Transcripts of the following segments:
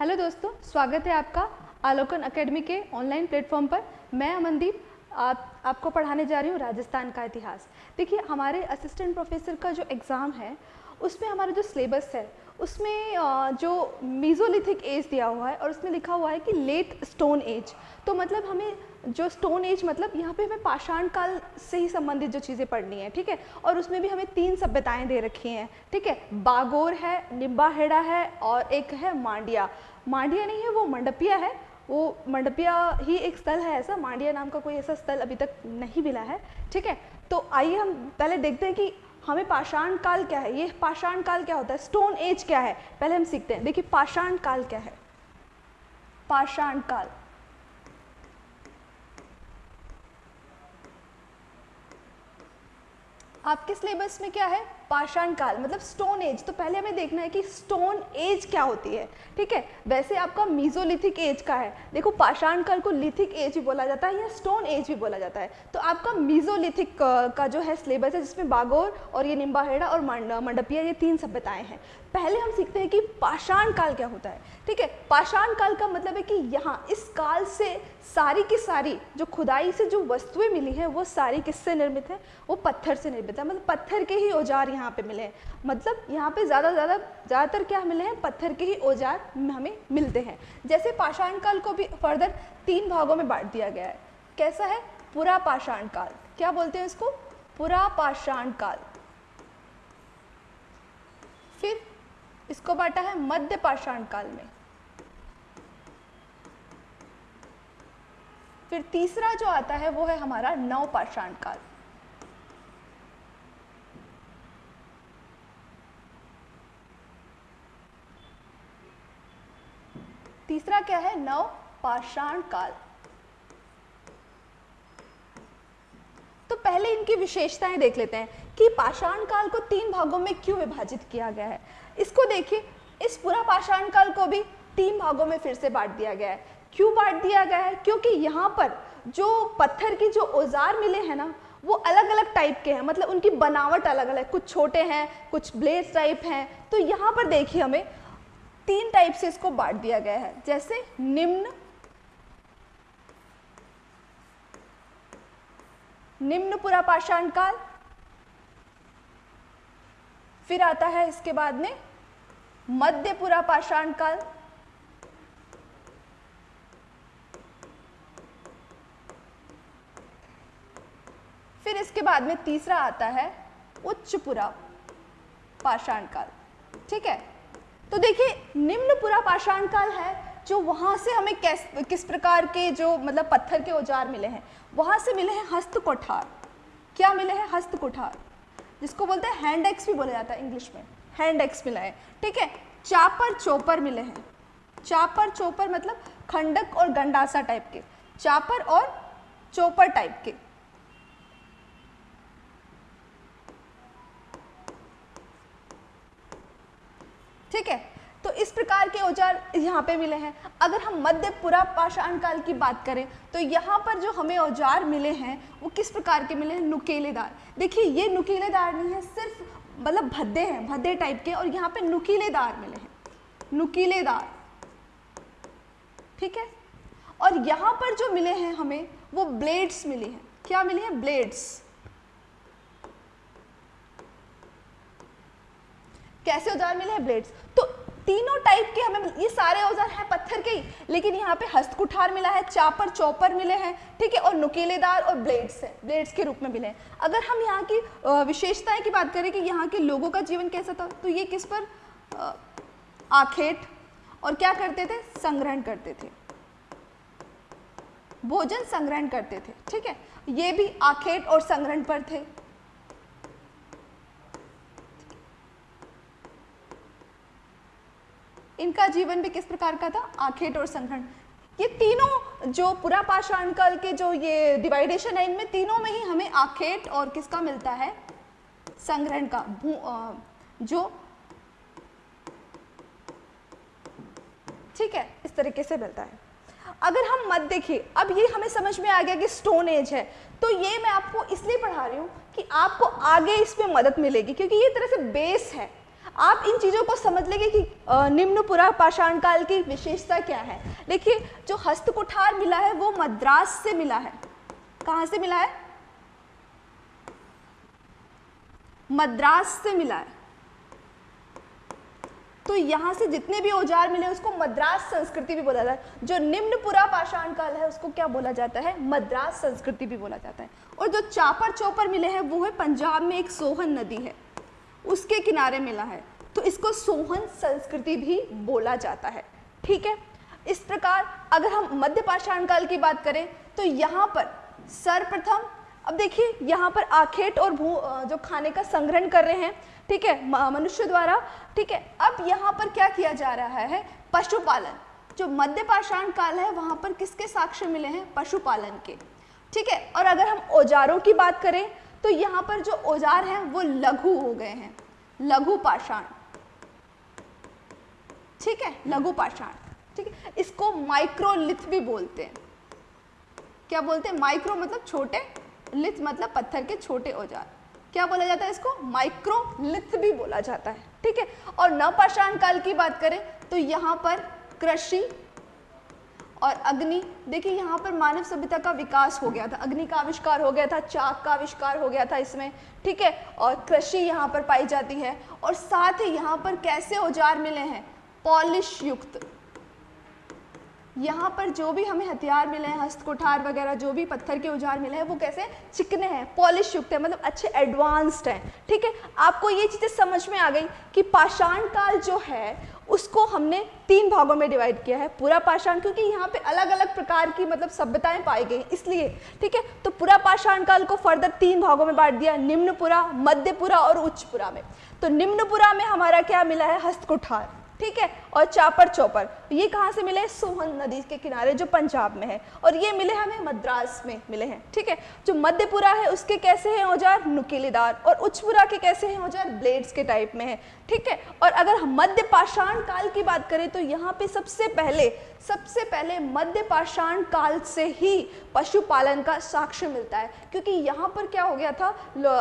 Hello दोस्तों, स्वागत है आपका आलोकन एकेडमी के ऑनलाइन प्लेटफॉर्म पर। मैं अमनदीप, आप, आपको पढ़ाने जा रही हूँ राजस्थान का इतिहास। देखिए, हमारे असिस्टेंट प्रोफेसर का जो एग्ज़ाम है, उसमें हमारा जो सिलेबस है उसमें जो मीज़ोलिथिक एज दिया हुआ है और उसमें लिखा हुआ है कि लेट स्टोन एज तो मतलब हमें जो स्टोन एज मतलब यहाँ पे हमें पाषाण काल से ही संबंधित जो चीज़ें पढ़नी है, ठीक है? और उसमें भी हमें तीन सभ्यताएँ दे रखी हैं, ठीक है? बागोर है, निम्बाहेड़ा है और एक है मांडिया। मांडिया नहीं है, वो मंडपिया है। वो मंडपिया ही एक स्थल है ऐसा, मांडिया नाम का कोई ऐसा स्थल अभी तक नहीं मिला है, ठीक है? तो आइए हम पहले देखते हैं कि हमें पाषाण काल क्या है? ये पाषाण काल क्या होता है? स्टोन एज क्या है? पहले हम सीखते हैं। देखिए पाषाण काल क्या है? पाषाण काल आपके सिलेबस में क्या है? पाषाण काल मतलब स्टोन एज तो पहले हमें देखना है कि स्टोन एज क्या होती है, ठीक है? वैसे आपका मीजोलिथिक एज का है। देखो पाषाण काल को लिथिक एज भी बोला जाता है या स्टोन एज भी बोला जाता है। तो आपका मीजोलिथिक का जो है सिलेबस है, जिसमें बागोर और ये निम्बाहेड़ा और मंडपिया ये तीन सभ्यताएँ हैं। पहले हम सीखते हैं कि पाषाण काल क्या होता है। ठीक है? पाषाण काल का मतलब है कि यहाँ इस काल से सारी की सारी जो खुदाई से जो वस्तुएँ मिली हैं, वो सारी किससे निर्मित है? वो पत्थर से निर्मित है। मतलब पत्थर के ही औज़ार यहाँ पे मिले हैं। मतलब यहाँ पे ज़्यादा ज़्यादा, ज़्यादातर क्या मिले हैं? पत्थर के ही औज़ार हमें मिलते हैं। जैसे पाषाण काल को भी फर्दर तीन भागों में बांट दिया गया है। कैसा है? पुरा पाषाण काल। क्या बोलते हैं इसको? पुरा पाषाण काल। फिर इसको बांटा है मध्य पाषाण काल में। फिर तीसरा जो आता है, वो है हमारा नव पाषाण काल। तीसरा क्या है? नव पाषाण काल। तो पहले इनकी विशेषताएँ देख लेते हैं कि पाषाण काल को तीन भागों में क्यों विभाजित किया गया है। इसको देखिए, इस पूरा पाषाण काल को भी तीन भागों में फिर से बांट दिया गया है। क्यों बांट दिया गया है? क्योंकि यहाँ पर जो पत्थर की जो औज़ार मिले हैं ना, वो अलग अलग टाइप के हैं। मतलब उनकी बनावट अलग अलग है कुछ छोटे हैं, कुछ ब्लेड टाइप हैं। तो यहाँ पर देखिए हमें तीन टाइप से इसको बांट दिया गया है। जैसे निम्न निम्न पुरा पाषाण काल, फिर आता है इसके बाद में मध्य पुरा पाषाण काल फिर इसके बाद में तीसरा आता है उच्चपुरा पाषाण काल ठीक है? तो देखिए निम्न पुरा पाषाण काल है जो वहाँ से हमें कैस, किस प्रकार के जो मतलब पत्थर के औज़ार मिले हैं, वहाँ से मिले हैं हस्त कोठार। क्या मिले हैं? हस्त कोठार। जिसको बोलते हैं हैंड एक्स भी बोला जाता है इंग्लिश में। हैंड एक्स मिला है। ठीक है? चापर चोपर मिले हैं। चापर चोपर मतलब खंडक और गंडासा टाइप के। चापर और चोपर टाइप के। ठीक है? तो इस प्रकार के औज़ार यहाँ पे मिले हैं। अगर हम मध्य पुरा पाषाण काल की बात करें तो यहाँ पर जो हमें औज़ार मिले हैं, वो किस प्रकार के मिले हैं? नुकीलेदार। देखिए, ये नुकीलेदार नहीं है, सिर्फ़ मतलब भद्दे हैं, भद्दे टाइप के, और यहाँ पे नुकीलेदार मिले हैं। नुकीलेदार। ठीक है? और यहाँ पर जो मिले हैं हमें, वो ब्लेड्स मिले हैं। क्या मिले हैं? ब्लेड्स कैसे औज़ार मिले हैं? ब्लेड्स तीनों टाइप के हमें ये सारे औज़ार हैं पत्थर के ही। लेकिन यहाँ पे हस्तकुठार मिला है, चापर, चौपर मिले हैं, ठीक है? और नुकीलेदार और ब्लेड्स हैं ब्लेड्स के रूप में मिले हैं। अगर हम यहाँ की विशेषताएँ की बात करें कि यहाँ के लोगों का जीवन कैसा था तो ये किस पर आखेट और क्या करते थे? संग्रहण करते थे। भोजन संग्रहण करते थे, ठीक है? ये भी आखेट और संग्रहण पर थे। इनका जीवन भी किस प्रकार का था? आखेट और संग्रहण ये तीनों जो पुरा पाषाण काल के जो ये डिवाइडेशन है, इनमें तीनों में ही हमें आखेट और किसका मिलता है? संग्रहण का। जो ठीक है, इस तरीके से मिलता है। अगर हम मत देखिए, अब ये हमें समझ में आ गया कि स्टोन एज है। तो ये मैं आपको इसलिए पढ़ा रही हूँ कि आपको आगे इसमें मदद मिलेगी, क्योंकि ये तरह से बेस है। आप इन चीज़ों को समझ लेंगे कि निम्न पुरा पाषाण काल की विशेषता क्या है। देखिए, जो हस्त कुठार मिला है, वो मद्रास से मिला है। कहाँ से मिला है? मद्रास से मिला है। तो यहाँ से जितने भी औज़ार मिले, उसको मद्रास संस्कृति भी बोला जाता है। जो निम्न पुरा पाषाण काल है, उसको क्या बोला जाता है? मद्रास संस्कृति भी बोला जाता है। और जो चापर चौपर मिले हैं, वो है पंजाब में एक सोहन नदी है। उसके किनारे मिला है। तो इसको सोहन संस्कृति भी बोला जाता है। ठीक है? इस प्रकार अगर हम मध्य पाषाण काल की बात करें तो यहाँ पर सर्वप्रथम, अब देखिए, यहाँ पर आखेट और भू जो खाने का संग्रहण कर रहे हैं, ठीक है? मनुष्य द्वारा, ठीक है? अब यहाँ पर क्या किया जा रहा है? पशुपालन। जो मध्य पाषाण काल है, वहाँ पर किसके साक्ष्य मिले हैं? पशुपालन के। ठीक है? और अगर हम औजारों की बात करें तो यहाँ पर जो औज़ार हैं, वो लघु हो गए हैं। लघु पाषाण। ठीक है? लघु पाषाण। ठीक है? इसको माइक्रोलिथ भी बोलते हैं। क्या बोलते हैं? माइक्रो मतलब छोटे लिथ मतलब पत्थर के छोटे औज़ार। क्या बोला जाता है इसको? माइक्रोलिथ भी बोला जाता है। ठीक है? और नवपाषाण काल की बात करें तो यहाँ पर कृषि और अग्नि, देखिए यहाँ पर मानव सभ्यता का विकास हो गया था। अग्नि का आविष्कार हो गया था, चाक का आविष्कार हो गया था इसमें, ठीक है? और कृषि यहाँ पर पाई जाती है। और साथ ही यहाँ पर कैसे औज़ार मिले हैं? पॉलिश युक्त। यहाँ पर जो भी हमें हथियार मिले हैं, हस्तकुठार वगैरह, जो भी पत्थर के औज़ार मिले हैं, वो कैसे? चिकने हैं, पॉलिश युक्त है मतलब अच्छे एडवांस्ड हैं, ठीक है? आपको ये चीज़ें समझ में आ गई कि पाषाण काल जो है उसको हमने तीन भागों में डिवाइड किया है, पूरा पाषाण, क्योंकि यहाँ पे अलग अलग प्रकार की मतलब सभ्यताएँ पाई गई, इसलिए, ठीक है? तो पूरा पाषाण काल को फर्दर तीन भागों में बांट दिया, निम्नपुरा, मध्यपुरा और उच्चपुरा में। तो निम्नपुरा में हमारा क्या मिला है? हस्तकुठार, ठीक है? और चापर चौपर ये कहाँ से मिले सोहन नदी के किनारे, जो पंजाब में है। और ये मिले हमें मद्रास में, मिले हैं, ठीक है? जो मध्यपुरा है, उसके कैसे हैं औज़ार? नुकीलेदार। और उच्चपुरा के कैसे हैं औज़ार? ब्लेड्स के टाइप में है, ठीक है? और अगर हम मध्य पाषाण काल की बात करें तो यहाँ पे सबसे पहले सबसे पहले मध्य पाषाण काल से ही पशुपालन का साक्ष्य मिलता है। क्योंकि यहाँ पर क्या हो गया था?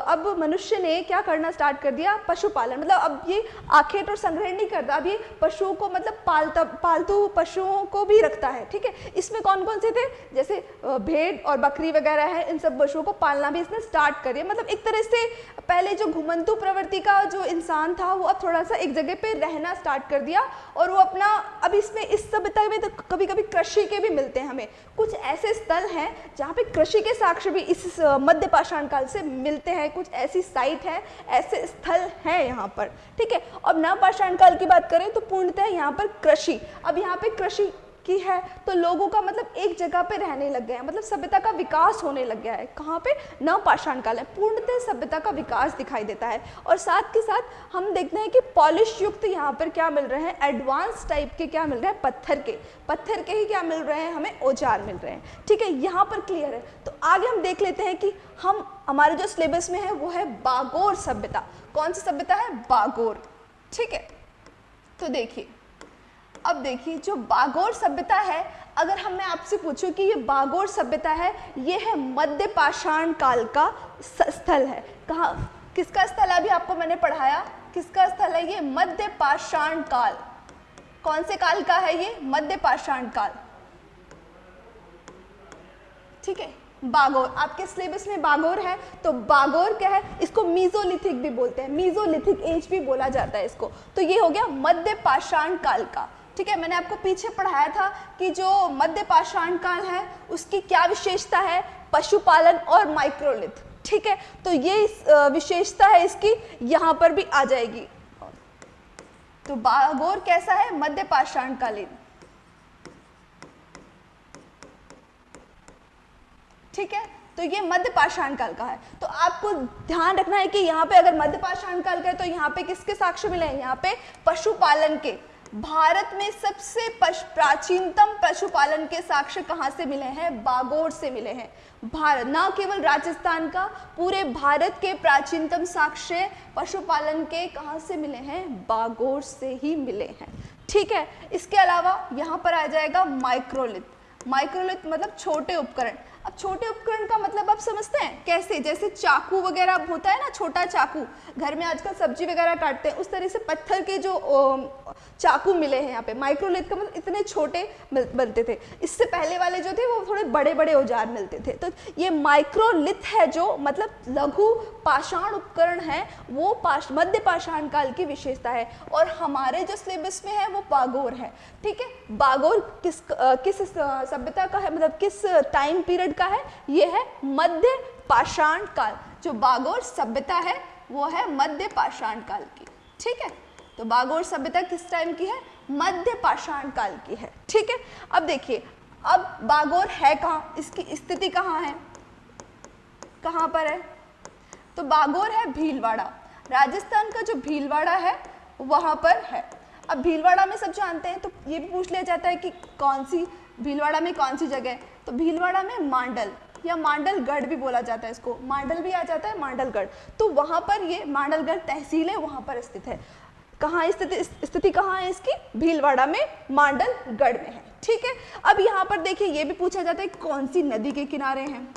अब मनुष्य ने क्या करना स्टार्ट कर दिया? पशुपालन। मतलब अब ये आखेट और संग्रह नहीं करता। अब ये पशुओं को मतलब पालता पालतू पशुओं को भी रखता है, ठीक है? इसमें कौन कौन से थे? जैसे भेड़ और बकरी वगैरह है, इन सब पशुओं को पालना भी इसने स्टार्ट कर दिया मतलब एक तरह से पहले जो घुमंतु प्रवृत्ति का जो इंसान था, वो अब थोड़ा सा एक जगह पे रहना स्टार्ट कर दिया और वो अपना, अब इसमें इस सभ्यता में तो कभी कभी कृषि के भी मिलते हैं हमें। कुछ ऐसे स्थल हैं जहाँ पे कृषि के साक्ष्य भी इस मध्य पाषाण काल से मिलते हैं। कुछ ऐसी साइट है, ऐसे स्थल हैं यहाँ पर, ठीक है? अब नव पाषाण काल की बात करें तो पूर्णतः यहाँ पर कृषि। अब यहाँ पे कृषि की है तो लोगों का मतलब एक जगह पे रहने लग गए हैं मतलब सभ्यता का विकास होने लग गया है। कहाँ पे? नव पाषाण काल है। पूर्णतः सभ्यता का विकास दिखाई देता है। और साथ के साथ हम देखते हैं कि पॉलिश युक्त यहाँ पर क्या मिल रहे हैं? एडवांस टाइप के क्या मिल रहे हैं? पत्थर के। पत्थर के ही क्या मिल रहे हैं? हमें औज़ार मिल रहे हैं। ठीक है, यहाँ पर क्लियर है। तो आगे हम देख लेते हैं कि हम, हमारे जो सिलेबस में है, वो है बागोर सभ्यता। कौन सी सभ्यता है? बागोर। ठीक है? तो देखिए। अब देखिए, जो बागोर सभ्यता है, अगर हम, मैं आपसे पूछूँ कि ये बागोर सभ्यता है, ये है मध्य पाषाण काल का स्थल है। कहा, किसका स्थल है अभी आपको मैंने पढ़ाया? किसका स्थल है ये मध्य पाषाण काल? कौन से काल का है ये मध्य पाषाण काल? ठीक है, बागोर। आपके सिलेबस में बागोर है तो बागोर क्या है? इसको मीजोलिथिक भी बोलते हैं। मीजोलिथिक एज भी बोला जाता है इसको। तो ये हो गया मध्य पाषाण काल का। ठीक है, मैंने आपको पीछे पढ़ाया था कि जो मध्य पाषाण काल है, उसकी क्या विशेषता है? पशुपालन और माइक्रोलिथ ठीक है? तो ये विशेषता है इसकी, यहाँ पर भी आ जाएगी। तो बागोर कैसा है मध्य पाषाण कालीन ठीक है तो ये मध्य पाषाण काल का है। तो आपको ध्यान रखना है कि यहाँ पे अगर मध्य पाषाण काल का है तो यहाँ पे किसके साक्ष्य मिले हैं? यहाँ पे पशुपालन के। भारत में सबसे प्राचीनतम पशुपालन के साक्ष्य कहाँ से मिले हैं? बागोर से मिले हैं। भारत न केवल राजस्थान का, पूरे भारत के प्राचीनतम साक्ष्य पशुपालन के कहाँ से मिले हैं? बागोर से ही मिले हैं। ठीक है, इसके अलावा यहाँ पर आ जाएगा माइक्रोलिथ। माइक्रोलिथ मतलब छोटे उपकरण। अब छोटे उपकरण का मतलब आप समझते हैं? कैसे? जैसे चाकू वगैरह होता है ना, छोटा चाकू। घर में आजकल सब्ज़ी वगैरह काटते हैं, उस तरह से पत्थर के जो चाकू मिले हैं यहाँ पे। माइक्रोलिथ का मतलब इतने छोटे बनते थे। इससे पहले वाले जो थे, वो थोड़े बड़े बड़े औज़ार मिलते थे। तो ये माइक्रोलिथ है जो मतलब लघु पाषाण उपकरण है, वो पाश मध्य पाषाण काल की विशेषता है। और हमारे जो सिलेबस में है, वो बागोर है। ठीक है? बागोर किस किस सभ्यता का है? मतलब किस टाइम पीरियड का है। ये है मध्य पाषाण काल। जो बागोर सभ्यता है, वो है मध्य पाषाण काल की। ठीक है? तो बागोर सभ्यता किस टाइम की है? मध्य पाषाण काल की है। ठीक है? अब देखिए, अब बागोर है कहाँ? इसकी स्थिति कहाँ है? कहाँ पर है? तो बागोर है भीलवाड़ा। राजस्थान का जो भीलवाड़ा है, वहाँ पर है। अब भीलवाड़ा में सब जानते हैं तो ये भी पूछ लिया जाता है कि कौन सी, भीलवाड़ा में कौन सी जगह तो भीलवाड़ा में मांडल, या मांडलगढ़ भी बोला जाता है इसको। मांडल भी आ जाता है, मांडलगढ़। तो वहाँ पर ये मांडलगढ़ तहसील है वहाँ पर स्थित है। कहाँ स्थिति स्थिति कहाँ है इसकी? भीलवाड़ा में, मांडलगढ़ में है। ठीक है? अब यहाँ पर देखिए, ये भी पूछा जाता है कौन सी नदी के किनारे हैं।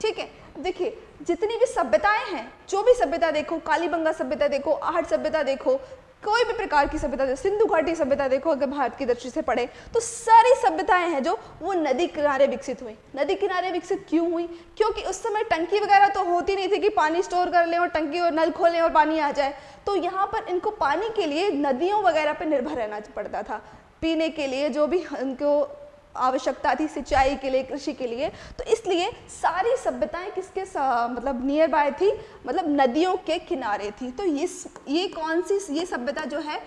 ठीक है? देखिए, जितनी भी सभ्यताएँ हैं, जो भी सभ्यता देखो, कालीबंगा सभ्यता देखो, आहट सभ्यता देखो कोई भी प्रकार की सभ्यता, सिंधु घाटी सभ्यता देखो, अगर भारत की दृष्टि से पढ़े तो सारी सभ्यताएँ हैं जो वो नदी किनारे विकसित हुई। नदी किनारे विकसित क्यों हुई? क्योंकि उस समय टंकी वगैरह तो होती नहीं थी कि पानी स्टोर कर लें और टंकी और नल खोलें और पानी आ जाए। तो यहाँ पर इनको पानी के लिए नदियों वगैरह पर निर्भर रहना पड़ता था। पीने के लिए जो भी उनको आवश्यकता थी सिंचाई के लिए, कृषि के लिए। तो इसलिए सारी सभ्यताएँ किसके मतलब नियर बाय थी? मतलब नदियों के किनारे थी। तो ये ये कौन सी, ये सभ्यता जो है,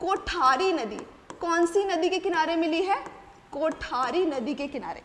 कोठारी नदी। कौन सी नदी के किनारे मिली है? कोठारी नदी के किनारे।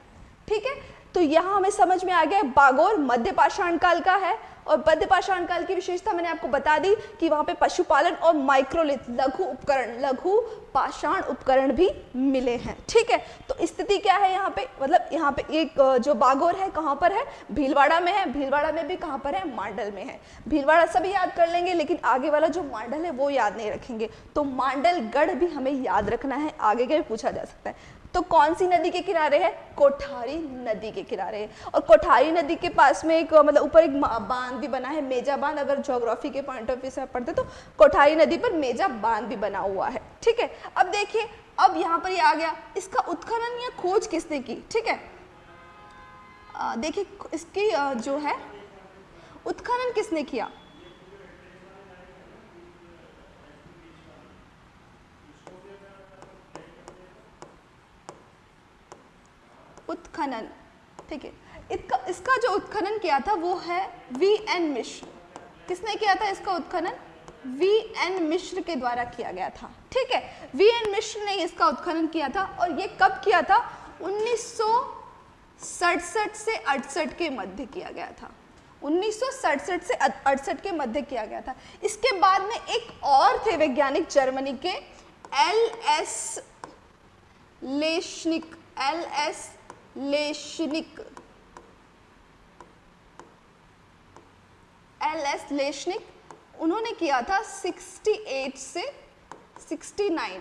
ठीक है? तो यहाँ हमें समझ में आ गया बागोर मध्य पाषाण काल का है और मध्य पाषाण काल की विशेषता मैंने आपको बता दी कि वहाँ पे पशुपालन और माइक्रोलिथ लघु उपकरण, लघु पाषाण उपकरण भी मिले हैं, ठीक है? तो स्थिति क्या है यहाँ पे? मतलब यहाँ पे एक जो बागोर है कहाँ पर है? भीलवाड़ा में है। भीलवाड़ा में भी कहाँ पर है? मांडल में है। भीलवाड़ा सभी याद कर लेंगे, लेकिन आगे वाला जो मांडल है वो याद नहीं रखेंगे। तो मांडलगढ़ भी हमें याद रखना है, आगे के पूछा जा सकता है। तो कौन सी नदी के किनारे है? कोठारी नदी के किनारे है। और कोठारी नदी के पास में एक मतलब ऊपर एक बाँध भी बना है, मेजा बाँध, अगर ज्योग्राफी के पॉइंट ऑफ़ व्यू से पढ़ते तो कोठारी नदी पर मेजा बाँध भी बना हुआ है, ठीक है? अब देखिए, अब यहाँ पर ये आ गया। इसका उत्खनन या खोज किसने की? ठीक है? देखिए, इसकी जो है, उत्खनन किसने किया? उत्खनन। ठीक है? इसका इसका जो उत्खनन किया था वो है वी एन मिश्र। किसने किया था इसका उत्खनन? वी एन मिश्र के द्वारा किया गया था। ठीक है? वी एन मिश्र ने इसका उत्खनन किया था और ये कब किया था? उन्नीस से अड़सठ के मध्य किया गया था। उन्नीस सौ सड़सठ से अड़सठ के मध्य किया गया था। इसके बाद में एक और थे वैज्ञानिक जर्मनी के, L S Leshnik, L S Leshnik. L S Leshnik, उन्होंने किया था 68 से 69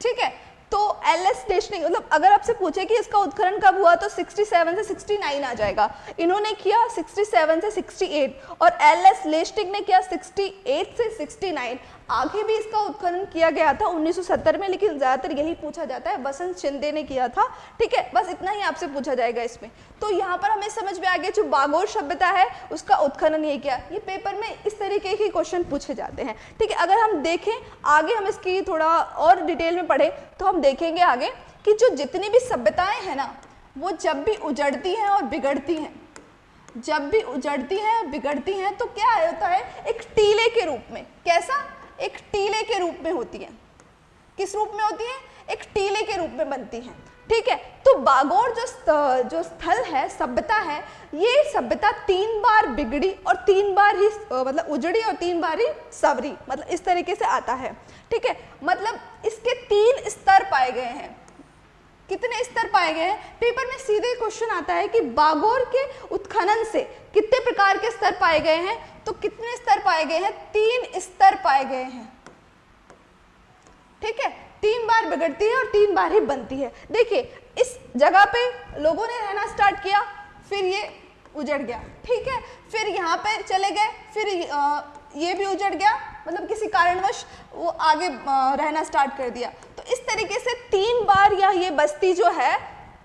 ठीक है तो एल एस लेशनिक मतलब अगर आपसे पूछे कि इसका उत्खनन कब हुआ तो 67 से 69 आ जाएगा। इन्होंने किया 67 से 68 और एल एस लेशनिक ने किया 68 से 69 आगे भी इसका उत्खनन किया गया था 1970 में, लेकिन ज़्यादातर यही पूछा जाता है। बसंत शिंदे ने किया था। ठीक है, बस इतना ही आपसे पूछा जाएगा इसमें। तो यहाँ पर हमें समझ में आ गया, जो बागोर सभ्यता है, उसका उत्खनन ये किया। ये पेपर में इस तरीके के क्वेश्चन पूछे जाते हैं। ठीक है, अगर हम देखें, आगे हम इसकी थोड़ा और डिटेल में पढ़ें तो हम देखेंगे आगे कि जो जितनी भी सभ्यताएँ हैं ना, वो जब भी उजड़ती हैं और बिगड़ती हैं। जब भी उजड़ती हैं बिगड़ती हैं तो क्या होता है, एक टीले के रूप में। कैसा? एक टीले के रूप में होती है। किस रूप में होती है? एक टीले के रूप में बनती हैं। ठीक है? तो बागोर जो जो स्थल है, सभ्यता है, ये सभ्यता तीन बार बिगड़ी और तीन बार ही मतलब उजड़ी और तीन बार ही सवरी। मतलब इस तरीके से आता है। ठीक है? मतलब इसके तीन स्तर पाए गए हैं। कितने स्तर पाए गए हैं? पेपर में सीधे क्वेश्चन आता है कि बागोर के उत्खनन से कितने प्रकार के स्तर पाए गए हैं? तो कितने स्तर पाए गए हैं? तीन स्तर पाए गए हैं। ठीक है? तीन बार बिगड़ती है और तीन बार ही बनती है। देखिए, इस जगह पे लोगों ने रहना स्टार्ट किया, फिर ये उजड़ गया। ठीक है? फिर यहाँ पे चले गए, फिर ये भी उजड़ गया मतलब किसी कारणवश वो आगे रहना स्टार्ट कर दिया। तो इस तरीके से तीन बार यह ये बस्ती जो है,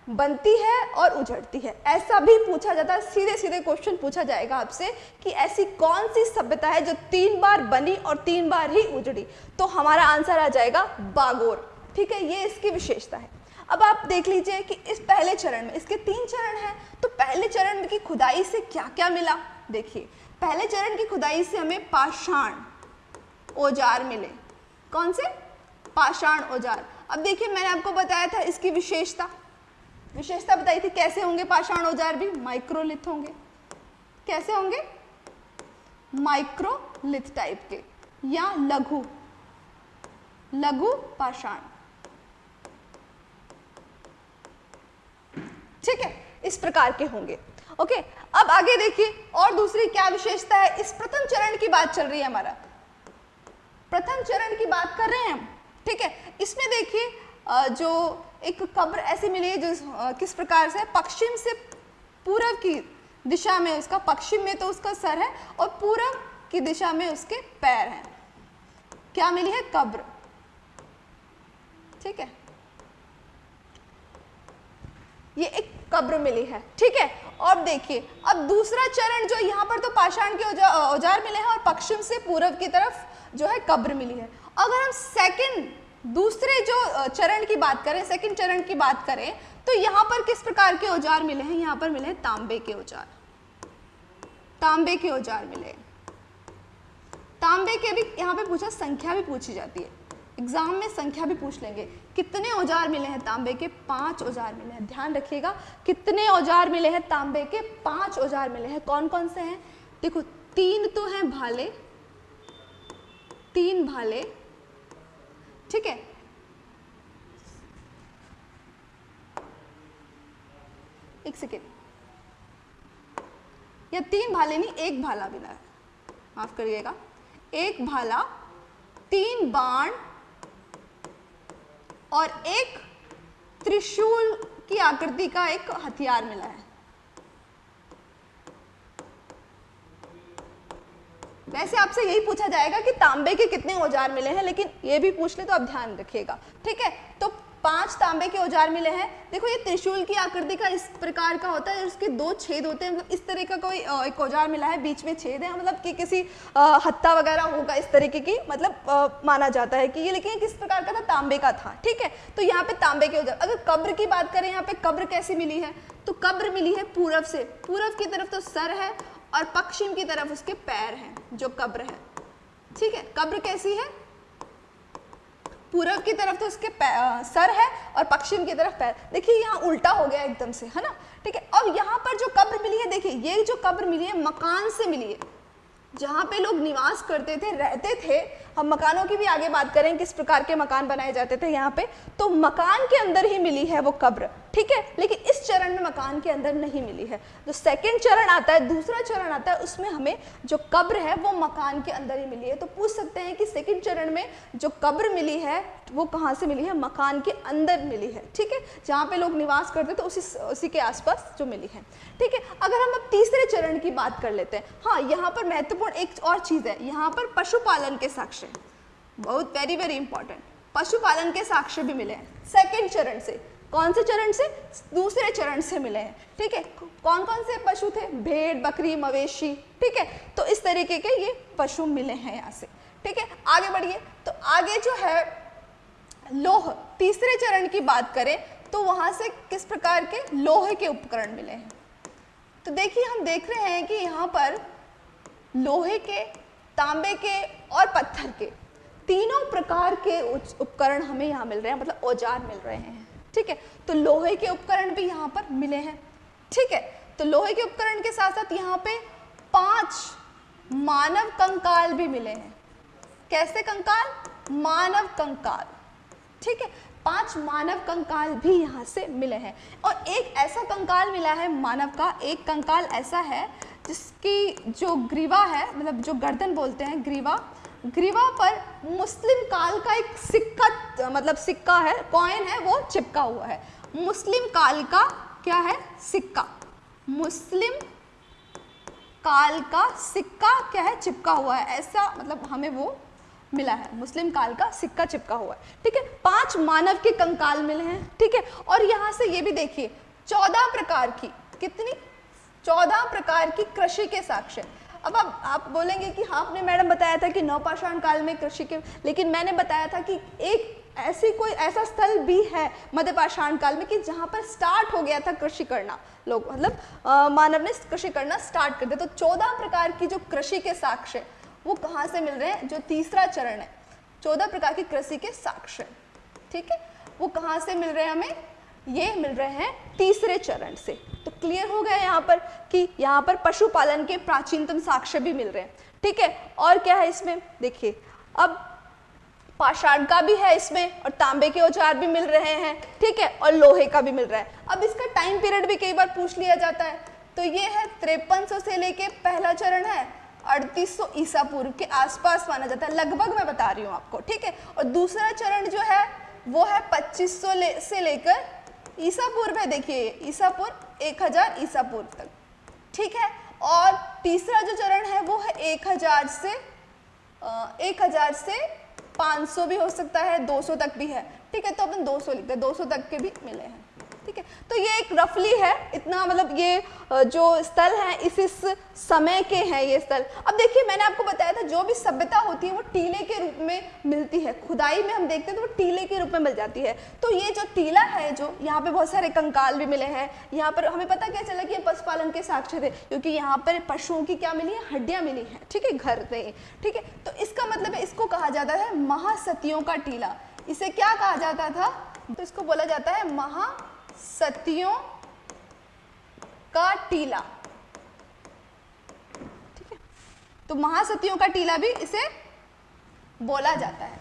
बनती है और उजड़ती है। ऐसा भी पूछा जाता है सीधे सीधे क्वेश्चन पूछा जाएगा आपसे कि ऐसी कौन सी सभ्यता है जो तीन बार बनी और तीन बार ही उजड़ी? तो हमारा आंसर आ जाएगा बागोर। ठीक है, ये इसकी विशेषता है। अब आप देख लीजिए कि इस पहले चरण में, इसके तीन चरण हैं तो पहले चरण की खुदाई से क्या क्या मिला? देखिए, पहले चरण की खुदाई से हमें पाषाण औज़ार मिले। कौन से? पाषाण औज़ार। अब देखिए, मैंने आपको बताया था इसकी विशेषता। विशेषता बताई थी, कैसे होंगे पाषाण औज़ार भी? माइक्रोलिथ होंगे। कैसे होंगे? माइक्रोलिथ टाइप के, या लघु। लघु पाषाण। ठीक है, इस प्रकार के होंगे। ओके, अब आगे देखिए, और दूसरी क्या विशेषता है? इस प्रथम चरण की बात चल रही है हमारा। प्रथम चरण की बात कर रहे हैं हम, ठीक है? इसमें देखिए जो एक कब्र ऐसी मिली है जो किस प्रकार से? पश्चिम से पूर्व की दिशा में उसका, पश्चिम में तो उसका सर है और पूर्व की दिशा में उसके पैर हैं। क्या मिली है? कब्र। ठीक है? ये एक कब्र मिली है, ठीक है? और देखिए, अब दूसरा चरण जो यहाँ पर तो पाषाण के औज़ार मिले हैं और पश्चिम से पूर्व की तरफ़ जो है कब्र मिली है। अगर हम सेकंड दूसरे जो चरण की बात करें सेकंड चरण की बात करें तो यहाँ पर किस प्रकार के औज़ार मिले हैं? यहाँ पर मिले हैं तांबे के औज़ार। तांबे के औज़ार मिले तांबे के भी, यहाँ पे पूछा, संख्या भी पूछी जाती है। एग्ज़ाम में संख्या भी पूछ लेंगे। कितने औज़ार मिले हैं तांबे के? पाँच औज़ार मिले हैं। ध्यान रखिएगा, कितने औज़ार मिले हैं तांबे के? पाँच औज़ार मिले हैं। कौन कौन से हैं? देखो, तीन तो हैं भाले। तीन भाले। ठीक है? एक सेकेंड। या तीन भाले नहीं, एक भाला मिला है। माफ़ करिएगा। एक भाला, तीन बाण और एक त्रिशूल की आकृति का एक हथियार मिला है। वैसे आपसे यही पूछा जाएगा कि तांबे के कितने औज़ार मिले हैं, लेकिन ये भी पूछ ले तो आप ध्यान रखिएगा। ठीक है तो पाँच तांबे के औज़ार मिले हैं। देखो ये त्रिशूल की आकृति का इस प्रकार का होता है उसके दो छेद होते हैं। मतलब इस तरह का कोई एक औज़ार मिला है बीच में छेद है। मतलब कि किसी हत्ता वगैरह होगा इस तरीके की मतलब आ, माना जाता है कि ये लेकिन किस प्रकार का था? तांबे का था ठीक है? तो यहाँ पे तांबे के औज़ार अगर कब्र की बात करें यहाँ पे कब्र कैसी मिली है? तो कब्र मिली है पूरब से। पूरब की तरफ़ तो सर है और पश्चिम की तरफ़ उसके पैर हैं जो कब्र है। ठीक है? कब्र कैसी है? पूर्व की तरफ़ तो उसके सर है और पश्चिम की तरफ़ पैर। देखिए, यहाँ उल्टा हो गया एकदम से, है ना? ठीक है, अब यहाँ पर जो कब्र मिली है, देखिए, ये जो कब्र मिली है, मकान से मिली है, जहाँ पे लोग निवास करते थे, रहते थे हम मकानों की भी आगे बात करें, किस प्रकार के मकान बनाए जाते थे यहाँ पे तो मकान के अंदर ही मिली है वो कब्र, ठीक है? लेकिन इस चरण में मकान के अंदर नहीं मिली है। जो सेकंड चरण आता है, दूसरा चरण आता है, उसमें हमें जो कब्र है, वो मकान के अंदर ही मिली है। तो पूछ सकते हैं कि सेकंड चरण में जो कब्र मिली है, वो कहाँ से मिली है? मकान के अंदर मिली है, ठीक है? जहाँ पे लोग निवास करते थे उसी उसी के आसपास जो मिली है, ठीक है? अगर हम अब तीसरे चरण की बात कर लेते हैं हाँ यहाँ पर महत्वपूर्ण एक और चीज़ है, यहाँ पर पशुपालन के साक्ष्य। बहुत वेरी वेरी इंपॉर्टेंट पशुपालन के साक्ष्य भी मिले हैं। सेकेंड चरण से। कौन से चरण से? दूसरे चरण से मिले हैं। ठीक है? कौन कौन से पशु थे? भेड़, बकरी, मवेशी। ठीक है? तो इस तरीके के ये पशु मिले हैं यहाँ से। ठीक है? आगे बढ़िए। तो आगे जो है, लोह, तीसरे चरण की बात करें तो वहाँ से किस प्रकार के लोहे के उपकरण मिले हैं? तो देखिए, हम देख रहे हैं कि यहाँ पर लोहे के तांबे के और पत्थर के। तीनों प्रकार के उपकरण हमें यहाँ मिल रहे हैं मतलब औज़ार मिल रहे हैं। ठीक है? तो लोहे के उपकरण भी यहाँ पर मिले हैं। ठीक है? तो लोहे के उपकरण के साथ साथ यहाँ पे पाँच मानव कंकाल भी मिले हैं। कैसे कंकाल? मानव कंकाल। ठीक है? पाँच मानव कंकाल भी यहाँ से मिले हैं। और एक ऐसा कंकाल मिला है, मानव का एक कंकाल ऐसा है जिसकी जो ग्रीवा है मतलब जो गर्दन बोलते हैं, ग्रीवा ग्रीवा पर मुस्लिम काल का एक सिक्का मतलब सिक्का है कॉइन है, वो चिपका हुआ है। मुस्लिम काल का क्या है? सिक्का। मुस्लिम काल का सिक्का क्या है? चिपका हुआ है। ऐसा मतलब हमें वो मिला है। मुस्लिम काल का सिक्का चिपका हुआ है। ठीक है? पाँच मानव के कंकाल मिले हैं। ठीक है? और यहाँ से ये भी देखिए, चौदह प्रकार की, कितनी चौदह प्रकार की कृषि के साक्ष्य। अब आप आप बोलेंगे कि हाँ आपने मैडम बताया था कि नवपाषाण काल में कृषि के, लेकिन मैंने बताया था कि एक ऐसी कोई ऐसा स्थल भी है मध्यपाषाण काल में कि जहाँ पर स्टार्ट हो गया था कृषि करना। लोग मतलब मानव ने कृषि करना स्टार्ट कर दिया तो चौदह प्रकार की जो कृषि के साक्ष्य, वो कहाँ से मिल रहे हैं? जो तीसरा चरण है, चौदह प्रकार की कृषि के साक्ष्य। ठीक है? वो कहाँ से मिल रहे हैं हमें? ये मिल रहे हैं तीसरे चरण से। क्लियर हो गया यहाँ पर कि यहाँ पर पशुपालन के प्राचीनतम साक्ष्य भी मिल रहे हैं। ठीक है? और क्या है इसमें? देखिए अब पाषाण का भी है इसमें और तांबे के औज़ार भी मिल रहे हैं ठीक है? और लोहे का भी मिल रहा है। अब इसका टाइम पीरियड भी कई बार पूछ लिया जाता है। तो ये है तिरपन से लेके पहला चरण है। अड़तीस ईसा पूर्व के आसपास माना जाता है। लगभग मैं बता रही हूँ आपको ठीक है? और दूसरा चरण जो है वो है 2500 ले, से लेकर ईसा पूर्व है देखिए ईसा पूर्व एक हज़ार ईसा पूर्व तक, ठीक है? और तीसरा जो चरण है, वो है एक हज़ार से एक हज़ार से 500 भी हो सकता है 200 तक भी है, ठीक है? तो अपन 200 लिखते हैं 200 तक के भी मिले हैं। ठीक है? तो ये एक रफली है, इतना मतलब ये जो स्थल हैं, इस इस समय के हैं ये स्थल। अब देखिए, मैंने आपको बताया था, जो भी सभ्यता होती है, वो टीले के रूप में मिलती है। खुदाई में हम देखते हैं तो वो टीले के रूप में मिल जाती है। तो ये जो टीला है, जो यहाँ पे बहुत सारे कंकाल भी मिले हैं, यहाँ पर हमें पता क्या चला कि ये पशुपालन के साक्ष्य थे, क्योंकि यहाँ पर पशुओं की क्या मिली है? हड्डियाँ मिली हैं, ठीक है? घर से ठीक है? तो इसका मतलब इसको कहा जाता है महासतियों का टीला। इसे क्या कहा जाता था? तो इसको बोला जाता है महा सतियों का टीला। ठीक है? तो महासतियों का टीला भी इसे बोला जाता है।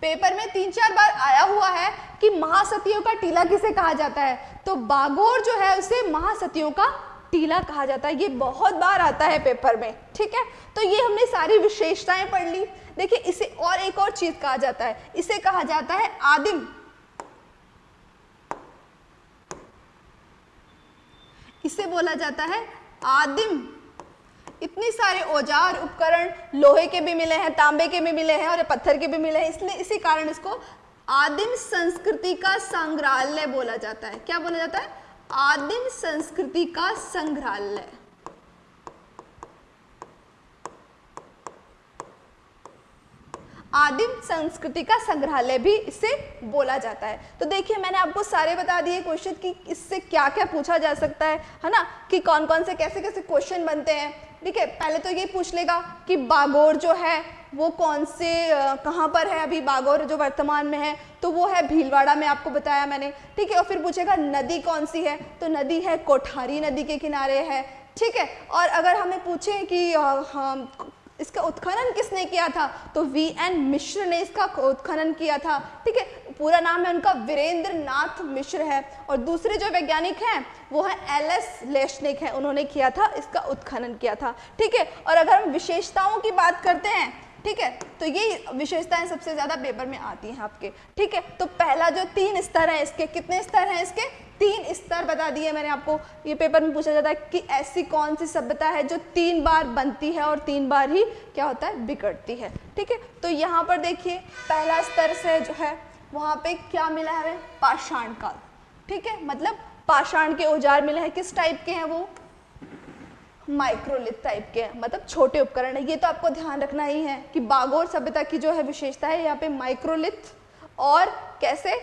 पेपर में तीन चार बार आया हुआ है कि महासतियों का टीला किसे कहा जाता है? तो बागोर जो है उसे महासतियों का टीला कहा जाता है। ये बहुत बार आता है पेपर में। ठीक है? तो ये हमने सारी विशेषताएँ पढ़ ली। देखिए, इसे और एक और चीज़ कहा जाता है। इसे कहा जाता है आदिम इसे बोला जाता है, आदिम। इतने सारे औज़ार, उपकरण लोहे के भी मिले हैं, तांबे के भी मिले हैं और पत्थर के भी मिले हैं। इसलिए इसी कारण इसको आदिम संस्कृति का संग्रहालय बोला जाता है। क्या बोला जाता है? आदिम संस्कृति का संग्रहालय। आदिम संस्कृति का संग्रहालय भी इसे बोला जाता है। तो देखिए, मैंने आपको सारे बता दिए क्वेश्चन कि इससे क्या क्या पूछा जा सकता है है ना? कि कौन कौन से कैसे कैसे क्वेश्चन बनते हैं। ठीक है, पहले तो ये पूछ लेगा कि बागोर जो है, वो कौन से कहाँ पर है अभी बागोर जो वर्तमान में है? तो वो है भीलवाड़ा में, आपको बताया मैंने। ठीक है, और फिर पूछेगा, नदी कौन सी है? तो नदी है कोठारी नदी के किनारे है। ठीक है, और अगर हमें पूछें कि हम इसका उत्खनन किसने किया था? तो वी एन मिश्र ने इसका उत्खनन किया था। ठीक है, पूरा नाम है उनका वीरेंद्र नाथ मिश्र है। और दूसरे जो वैज्ञानिक हैं, वो है एल एस लेशनिक है। उन्होंने किया था, इसका उत्खनन किया था। ठीक है, और अगर हम विशेषताओं की बात करते हैं ठीक है? तो ये विशेषताएँ सबसे ज़्यादा पेपर में आती हैं आपके। ठीक है? तो पहला जो तीन स्तर है इसके, कितने स्तर हैं इसके? तीन स्तर बता दिए मैंने आपको। ये पेपर में पूछा जाता है कि ऐसी कौन सी सभ्यता है जो तीन बार बनती है और तीन बार ही क्या होता है? बिगड़ती है। ठीक है? तो यहाँ पर देखिए, पहला स्तर से जो है, वहाँ पे क्या मिला है? हमें पाषाण काल। ठीक है? मतलब पाषाण के औज़ार मिले हैं। किस टाइप के हैं वो? माइक्रोलिथ टाइप के मतलब छोटे उपकरण है। ये तो आपको ध्यान रखना ही है कि बागोर सभ्यता की जो है विशेषता है, यहाँ पे माइक्रोलिथ और कैसे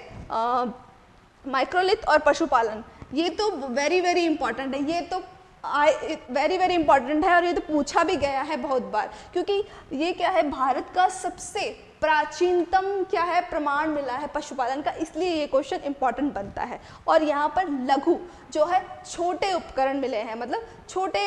माइक्रोलिथ और पशुपालन। ये तो वेरी वेरी इंपॉर्टेंट है। ये तो आई वेरी वेरी इंपॉर्टेंट है और ये तो पूछा भी गया है बहुत बार। क्योंकि ये क्या है, भारत का सबसे प्राचीनतम क्या है, प्रमाण मिला है पशुपालन का, इसलिए ये क्वेश्चन इंपॉर्टेंट बनता है। और यहाँ पर लघु जो है, छोटे उपकरण मिले हैं मतलब छोटे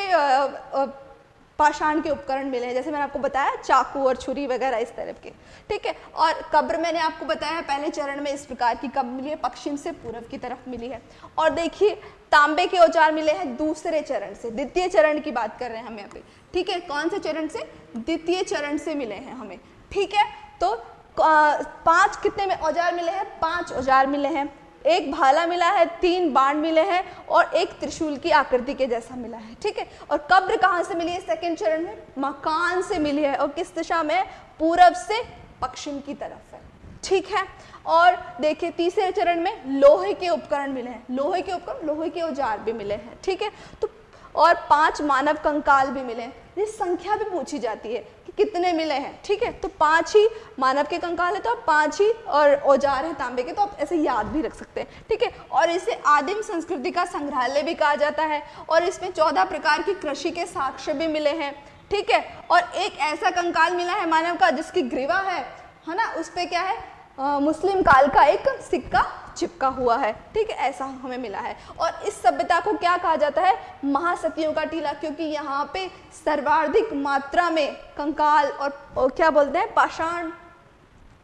पाषाण के उपकरण मिले हैं, जैसे मैंने आपको बताया, चाकू और छुरी वगैरह इस तरह के, ठीक है? और कब्र मैंने आपको बताया पहले चरण में इस प्रकार की कब्र मिली है पश्चिम से पूर्व की तरफ़ मिली है। और देखिए, तांबे के औज़ार मिले हैं दूसरे चरण से, द्वितीय चरण की बात कर रहे हैं हम पे, ठीक है? कौन से चरण से? द्वितीय चरण से मिले हैं हमें, ठीक है? तो पाँच कितने में औज़ार मिले हैं? पाँच औज़ार मिले हैं। एक भाला मिला है, तीन बाण मिले हैं और एक त्रिशूल की आकृति के जैसा मिला है, ठीक है? और कब्र कहाँ से मिली है? सेकेंड चरण में। मकान से मिली है और किस दिशा में? पूरब से पश्चिम की तरफ़ है, ठीक है? और देखिए, तीसरे चरण में लोहे के उपकरण मिले हैं। लोहे के उपकरण, लोहे के औज़ार भी मिले हैं, ठीक है? तो और पाँच मानव कंकाल भी मिले ये संख्या भी पूछी जाती है कि कितने मिले हैं ठीक है? तो पाँच ही मानव के कंकाल है तो आप पाँच ही और औज़ार हैं तांबे के तो आप ऐसे याद भी रख सकते हैं ठीक है? और इसे आदिम संस्कृति का संग्रहालय भी कहा जाता है और इसमें चौदह प्रकार की कृषि के साक्ष्य भी मिले हैं ठीक है? और एक ऐसा कंकाल मिला है मानव का जिसकी ग्रीवा है है ना? उस पर क्या है? आ, मुस्लिम काल का एक सिक्का चिपका हुआ है। ठीक है ऐसा हमें मिला है। और इस सभ्यता को क्या कहा जाता है? महासतियों का टीला क्योंकि यहाँ पे सर्वाधिक मात्रा में कंकाल और, क्या बोलते हैं? पाषाण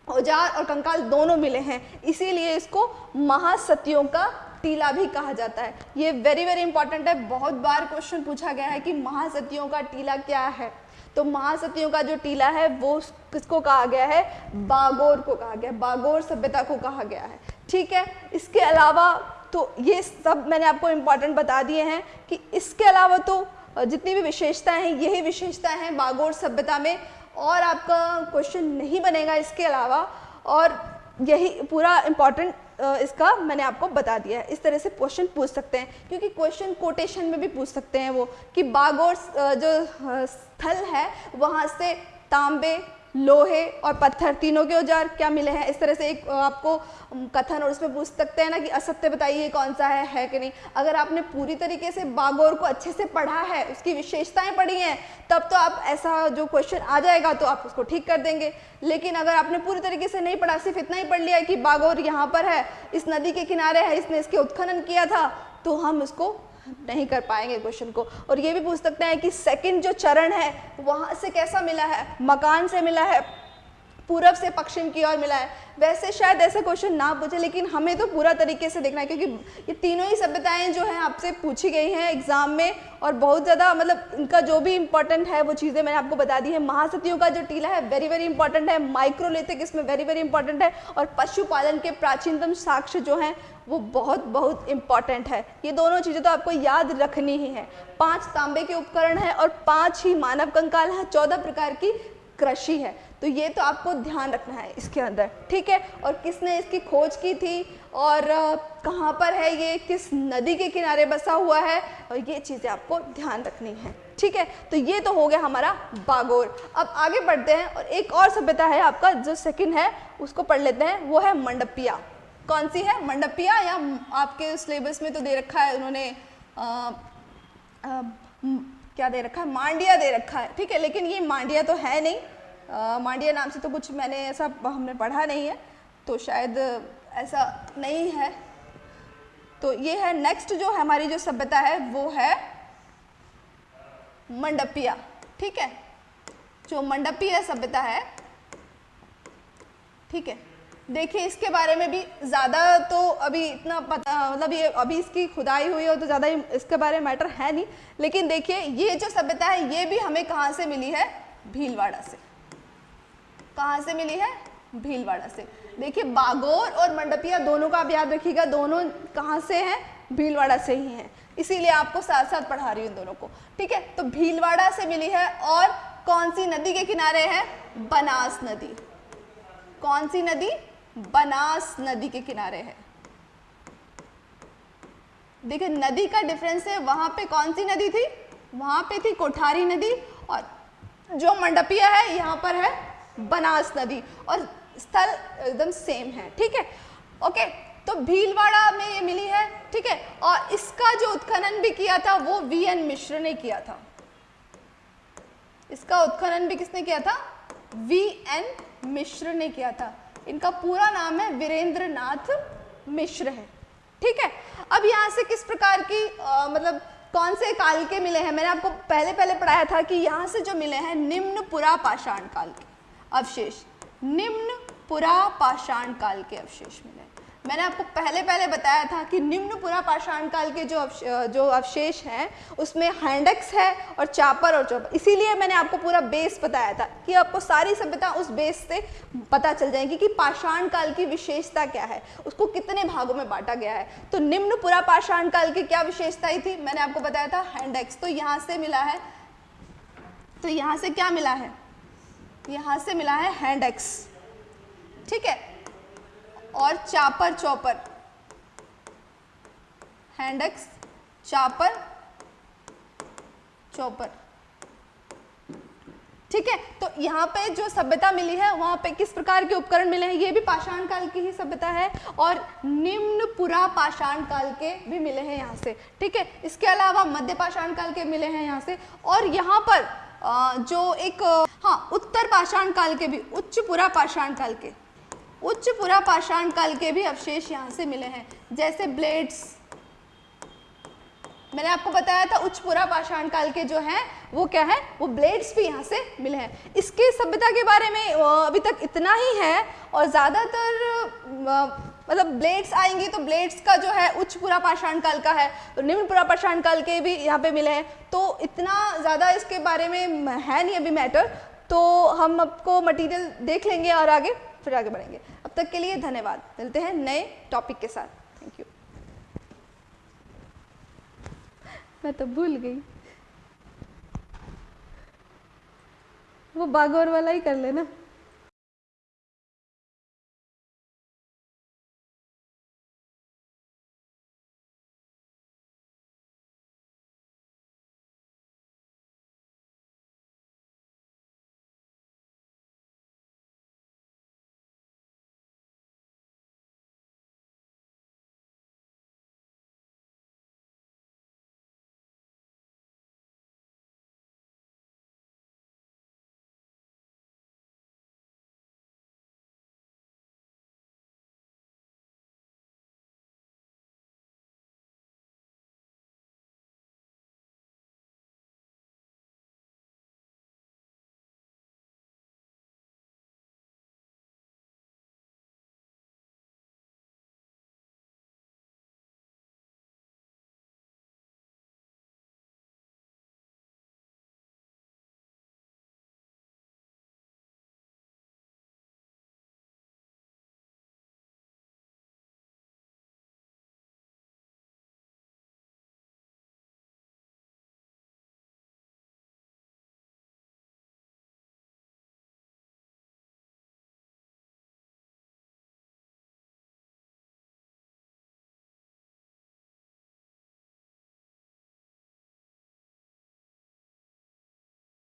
औज़ार और कंकाल दोनों मिले हैं। इसीलिए इसको महासतियों का टीला भी कहा जाता है। ये वेरी वेरी इंपॉर्टेंट है। बहुत बार क्वेश्चन पूछा गया है कि महासतियों का टीला क्या है? तो महासतियों का जो टीला है वो किसको कहा गया है? बागोर को कहा गया है। बागोर सभ्यता को कहा गया है। ठीक है? इसके अलावा तो ये सब मैंने आपको इंपॉर्टेंट बता दिए हैं कि इसके अलावा तो जितनी भी विशेषताएँ हैं, यही विशेषताएँ हैं बागोर सभ्यता में, और आपका क्वेश्चन नहीं बनेगा इसके अलावा, और यही पूरा इंपॉर्टेंट इसका मैंने आपको बता दिया है। इस तरह से क्वेश्चन पूछ सकते हैं, क्योंकि क्वेश्चन कोटेशन में भी पूछ सकते हैं वो, कि बागोर जो स्थल है, वहाँ से तांबे लोहे और पत्थर, तीनों के औज़ार क्या मिले हैं? इस तरह से एक आपको कथन और उसमें पूछ सकते हैं ना कि असत्य बताइए कौन सा है है कि नहीं? अगर आपने पूरी तरीके से बागोर को अच्छे से पढ़ा है, उसकी विशेषताएँ पढ़ी हैं, तब तो आप ऐसा जो क्वेश्चन आ जाएगा तो आप उसको ठीक कर देंगे। लेकिन अगर आपने पूरी तरीके से नहीं पढ़ा, सिर्फ़ इतना ही पढ़ लिया कि बागोर यहाँ पर है, इस नदी के किनारे है, इसने इसके उत्खनन किया था तो हम उसको नहीं कर पाएँगे क्वेश्चन को। और ये भी पूछ सकते हैं कि सेकंड जो चरण है, वहाँ से कैसा मिला है? मकान से मिला है, पूरब से पश्चिम की ओर मिला है। वैसे शायद ऐसा क्वेश्चन ना पूछे, लेकिन हमें तो पूरा तरीके से देखना है, क्योंकि ये तीनों ही सभ्यताएँ जो हैं आपसे पूछी गई हैं एग्ज़ाम में, और बहुत ज़्यादा मतलब इनका जो भी इंपॉर्टेंट है वो चीज़ें मैंने आपको बता दी है। महासतियों का जो टीला है वेरी वेरी इंपॉर्टेंट है। माइक्रोलिथिक इसमें वेरी वेरी इंपॉर्टेंट है। और पशुपालन के प्राचीनतम साक्ष्य जो हैं वो बहुत बहुत इंपॉर्टेंट है। ये दोनों चीज़ें तो आपको याद रखनी ही है। पाँच तांबे के उपकरण हैं और पाँच ही मानव कंकाल है, चौदह प्रकार की कृषि है। तो ये तो आपको ध्यान रखना है इसके अंदर, ठीक है? और किसने इसकी खोज की थी? और कहाँ पर है ये? किस नदी के किनारे बसा हुआ है? और ये चीज़ें आपको ध्यान रखनी है, ठीक है? तो ये तो हो गया हमारा बागोर। अब आगे बढ़ते हैं और एक और सभ्यता है आपका, जो सेकंड है, उसको पढ़ लेते हैं, वो है मंडपिया। कौन सी है? मंडपिया या आपके सिलेबस में तो दे रखा है उन्होंने आ, आ, क्या दे रखा है? मांडिया दे रखा है। ठीक है लेकिन ये मांडिया तो है नहीं। आ, मांडिया नाम से तो कुछ मैंने ऐसा हमने पढ़ा नहीं है तो शायद ऐसा नहीं है। तो ये है नेक्स्ट जो हमारी जो सभ्यता है वो है मंडपिया। ठीक है? जो मंडपिया सभ्यता है ठीक है? देखिए, इसके बारे में भी ज़्यादा तो अभी इतना पता मतलब ये अभी इसकी खुदाई हुई हो तो ज़्यादा इसके बारे में मैटर है नहीं। लेकिन देखिए, ये जो सभ्यता है, ये भी हमें कहाँ से मिली है? भीलवाड़ा से। कहाँ से मिली है? भीलवाड़ा से। देखिए, बागोर और मंडपिया दोनों का आप याद रखिएगा, दोनों कहाँ से हैं? भीलवाड़ा से ही हैं। इसीलिए आपको साथ साथ पढ़ा रही हूँ इन दोनों को। ठीक है तो भीलवाड़ा से मिली है और कौन सी नदी के किनारे है? बनास नदी। कौन सी नदी? बनास नदी के किनारे है। देखिए, नदी का डिफरेंस है, वहाँ पे कौन सी नदी थी? वहाँ पे थी कोठारी नदी और जो मंडपिया है, यहाँ पर है बनास नदी और स्थल एकदम सेम है, ठीक है? ओके तो भीलवाड़ा में ये मिली है, ठीक है? और इसका जो उत्खनन भी किया था, वो वी एन मिश्र ने किया था। इसका उत्खनन भी किसने किया था? वी एन मिश्र ने किया था। इनका पूरा नाम है वीरेंद्र नाथ मिश्र है। ठीक है? अब यहाँ से किस प्रकार की आ, मतलब कौन से काल के मिले हैं? मैंने आपको पहले पहले पढ़ाया था कि यहाँ से जो मिले हैं निम्न पुरा पाषाण काल के अवशेष। निम्न पुरा पाषाण काल के अवशेष मिले मैंने आपको पहले पहले बताया था कि निम्न पुरा पाषाण काल के जो अवश, जो अवशेष हैं उसमें हैंडक्स है और चापर और चौपर। इसीलिए मैंने आपको पूरा बेस बताया था कि आपको सारी सभ्यता उस बेस से पता चल जाएगी कि पाषाण काल की विशेषता क्या है उसको कितने भागों में बांटा गया है। तो निम्न पुरा पाषाण काल की क्या विशेषताएँ थी मैंने आपको बताया था हैंडक्स। तो यहाँ से मिला है तो यहाँ से क्या मिला है? यहाँ से मिला है हैंडक्स। ठीक है? और chopper chopper. Handaxe, chopper chopper. ठीक है तो यहाँ पे जो सभ्यता मिली है, वहाँ पे किस प्रकार के उपकरण मिले हैं? ये भी पाषाण काल की ही सभ्यता है और निम्न पुरा पाषाण काल के भी मिले हैं यहाँ से। ठीक है, इसके अलावा मध्य पाषाण काल के मिले हैं यहाँ से और यहाँ पर जो एक हाँ उत्तर पाषाण काल के भी, उच्च पुरा पाषाण काल के। उच्च पुरा पाषाण काल के भी अवशेष यहाँ से मिले हैं, जैसे ब्लेड्स मैंने आपको बताया था उच्च पुरा पाषाण काल के जो हैं, वो क्या है? वो ब्लेड्स भी यहाँ से मिले हैं। इसके सभ्यता के बारे में अभी तक इतना ही है और ज़्यादातर मतलब ब्लेड्स आएँगी तो ब्लेड्स का जो है उच्च पुरा पाषाण काल का है तो निम्न पुरा पाषाण काल के भी यहाँ पे मिले हैं। तो इतना ज़्यादा इसके बारे में है नहीं अभी मैटर तो हम आपको मटेरियल देख लेंगे और आगे फिर आगे बढ़ेंगे। अब तक के लिए धन्यवाद। मिलते हैं नए टॉपिक के साथ। थैंक यू मैं तो भूल गई। वो बागौर वाला ही कर लेना।